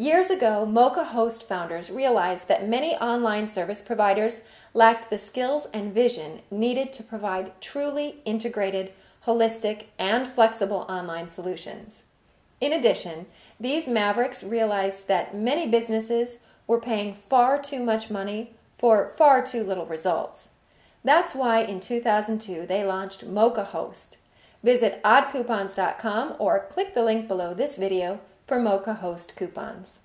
Years ago, Mocha Host founders realized that many online service providers lacked the skills and vision needed to provide truly integrated, holistic, and flexible online solutions. In addition, these mavericks realized that many businesses were paying far too much money for far too little results. That's why in 2002 they launched Mocha Host. Visit oddcoupons.com or click the link below this video for Mocha Host coupons.